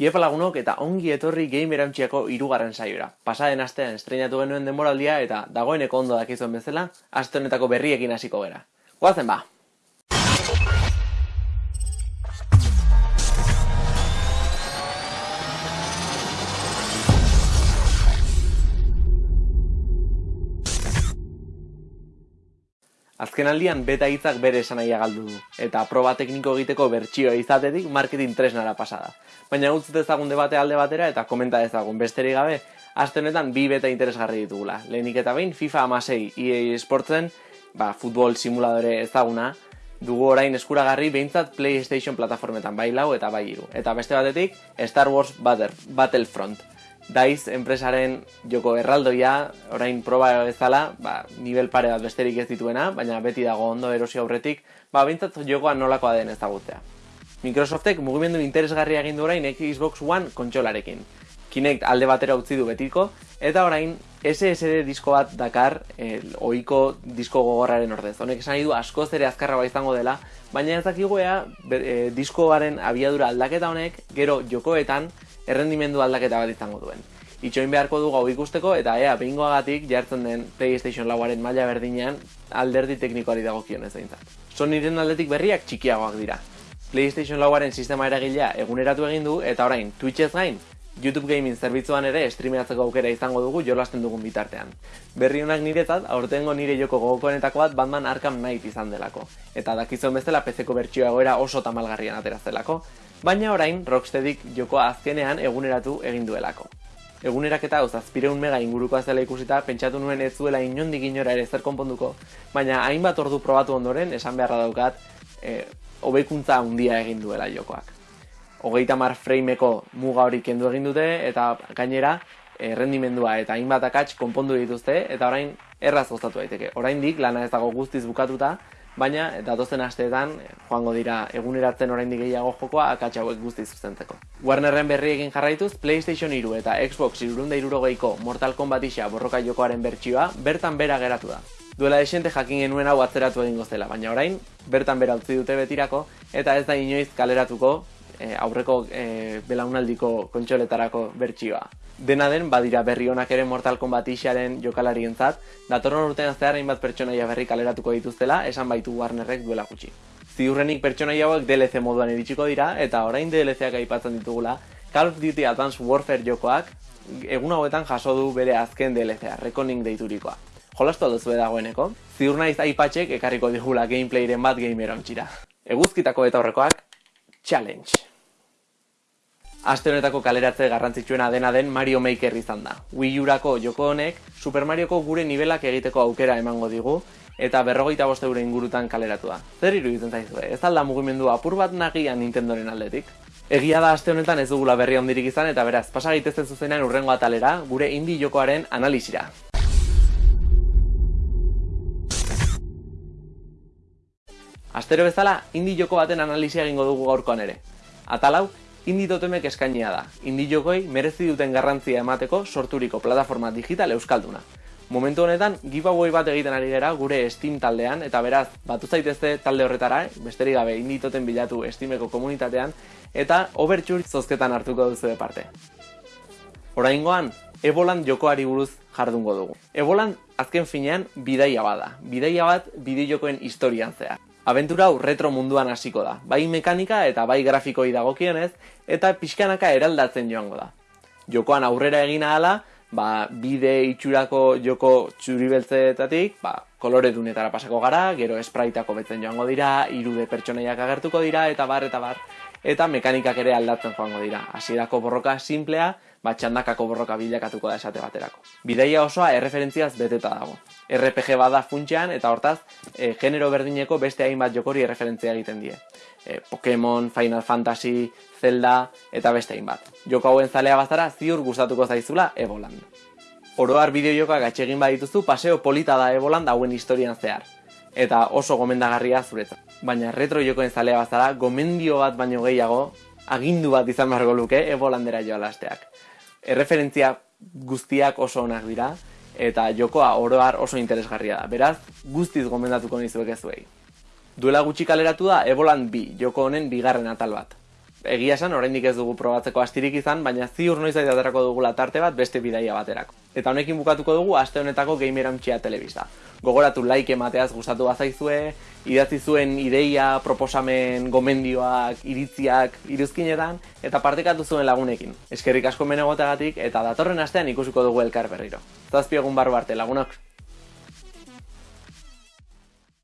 Iepa lagunok eta ongi etorri game erantziako irugarren saiora. Pasaden astean estrenatu genuen denboraldia eta dagoeneko ondo dakizuen bezala, aste honetako berriekin hasiko gera. Goazen ba! Azken aldian beta hitzak bere esanaia galdu du, eta proba tekniko egiteko bertsioa izatetik marketing tresnara pasada. Baina utz dezagun debate alde batera eta komenta dezagun besterik gabe, aste honetan bi beta interesgarri ditugula. Lehenik eta behin FIFA amasei EA Sportsen, ba, futbol simuladore ezaguna, dugu orain eskuragarri behintzat PlayStation plataformetan bai lau eta bai iru. Eta beste batetik, Star Wars Battlefront. Daiz enpresaren joko erraldoia, orain proba bezala, ba, nivel pare bat besterik ez dituena, baina beti dago ondo erosi aurretik, ba, bintzat jokoa nolakoa den ezagutzea. Microsoftek mugimendu interesgarria egin du orain Xbox One kontsolarekin. Kinect alde batera utzi du betiko, eta orain SSD disko bat dakar el, oiko disko gogorraren ordez. Honek esan du askoz ere azkarra ba izango dela, baina ez dakiguea e, diskoaren abiadura aldaketa honek gero jokoetan errendimendu aldaketa bat izango duen. Itxoin beharko du gau ikusteko eta ea behingoagatik jartzen den PlayStation lauaren maila berdinean alderdi teknikoari dago kion ez daintzat. Sonyren aldetik berriak txikiagoak dira. PlayStation lauaren sistema eragilea eguneratu egin du eta orain Twitchez gain YouTube Gaming zerbitzuan ere streameatzeko aukera izango dugu jolasten dugun bitartean. Berri honak niretzat, aurtengo nire joko gogokoenetako bat Batman Arkham Knight izan delako. Eta dakizuen bezala PC-ko bertsioa egoera oso tamalgarrian ateraztelako baina orain Rocksteadik jokoa azkenean eguneratu egin duelako. Eguneraketa hau zazpireun mega inguruko zela ikusita, pentsatu nuen ez zuela inondik inora ere zer konponduko, baina hainbat ordu probatu ondoren, esan beharra daukat, e, hobekuntza handia egin duela jokoak. Hogeita mar frameeko muga hori kendu egin dute, eta gainera, errendimendua eta hainbat akats konpondu dituzte, eta orain erraz gozatu daiteke. Oraindik lana ez dago guztiz bukatuta, baina datozen asteetan joango dira eguneratzen oraindik gehiago jokoa akats hauek guzti zuzentzeko. Warnerren berri egin jarraituz PlayStation 3 eta Xbox 360ko Mortal Kombat isa borroka jokoaren bertsioa bertan bera geratu da. Duela esente jakin genuen hau atzeratu egingo zela, baina orain bertan bera utzi dute betirako eta ez da inoiz kaleratuko e, aurreko e, belaunaldiko kontsoletarako bertsioa. Dena den, badira berri honak ere Mortal Kombat isaren jokalarien zat, datorren urtean zehar hainbat pertsonaia berri kaleratuko dituztela, esan baitu Warnerrek duela gutxi. Ziurrenik pertsonaia hauek DLC moduan iritsiko dira, eta orain DLCak aipatzen ditugula, Call of Duty Advanced Warfare jokoak egun hauetan jaso du bere azken DLCa, Reckoning deiturikoa. Jolastu alduzu dagoeneko, ziur naiz aipatxek ekarriko digula gameplayren bat gameron txira. Eguzkitako eta horrekoak, challenge! Aste honetako kaleratze garrantzitsuena dena den Mario Maker izan da. Wii Urako joko honek Super Marioko gure nivelak egiteko aukera emango digu eta berrogeita boste euro ingurutan kaleratu da. Zer iruditzen zaizu, ez alda mugimendu apur bat nagian Nintendoren aldetik? Egia da aste honetan ez dugula berri ondirik izan eta beraz, pasa gaitezen zuzenean urrengo atalera gure indi jokoaren analizira. Astero bezala, indi joko baten analizia egingo dugu gaurkoan ere. Atalau, Indi totemek eskainia da, indi jokoi merezi duten garrantzia emateko sorturiko plataforma digital euskalduna. Momentu honetan, giveaway bat egiten ari gara gure Steam taldean, eta beraz, batu zaitezte talde horretara, besterik gabe indi toten bilatu Steameko komunitatean, eta overture zozketan hartuko duzu parte. Oraingoan, Ebolan jokoari buruz jardungo dugu. Ebolan azken finean bidaia bada, bidaia bat bideo jokoen historian zehar. Aventura hau retro munduan hasiko da, bai mekanika eta bai grafikoi dagokionez, eta pixkanaka eraldatzen joango da. Jokoan aurrera egina hala, ba, bide itxurako joko txuribeltzeetatik, ba, kolore dunetara pasako gara, gero espraitako betzen joango dira, irude pertsonaiak agertuko dira, eta bar, eta bar, eta mekanikak ere aldatzen joango dira. Hasierako borroka simplea, txandakako borroka bilakatuko da esate baterako. Bidaia osoa erreferentziaz beteta dago. RPG bada funtsean eta hortaz e, genero berdineko beste hainbat jokori erreferentzia egiten die. E, Pokemon, Final Fantasy, Zelda eta beste hainbat. Joko hauen zalea bazara ziur gustatuko zaizula Ebolan. Oroar bideo jokoak atxegin badituzu paseo polita da Ebolan dauen historian zehar. Eta oso gomendagarria zuretzat. Baina retro jokoen zalea bazara, gomendio bat baino gehiago, agindu bat izan beharko luke Ebolandera joa lasteak erreferentzia guztiak oso onak dira, eta jokoa oroar oso interesgarria da. Beraz, guztiz gomendatuko nizuek ezuei. Duela gutxi kaleratu da Ebolan bi, joko honen bigarren atal bat. Egia esan, oraindik ez dugu probatzeko astirik izan, baina ziur noiz aterako dugula tarte bat beste bidaia baterako. Eta honekin bukatuko dugu aste honetako Gamer Amtsia telebista. Gogoratu like emateaz gustatu bazaizue, idatzi zuen ideia, proposamen, gomendioak, iritziak, iruzkinetan, eta partekatu zuen lagunekin. Eskerrik asko menegotagatik eta datorren astean ikusiko dugu elkar berriro. Zazpiegun barru arte lagunok!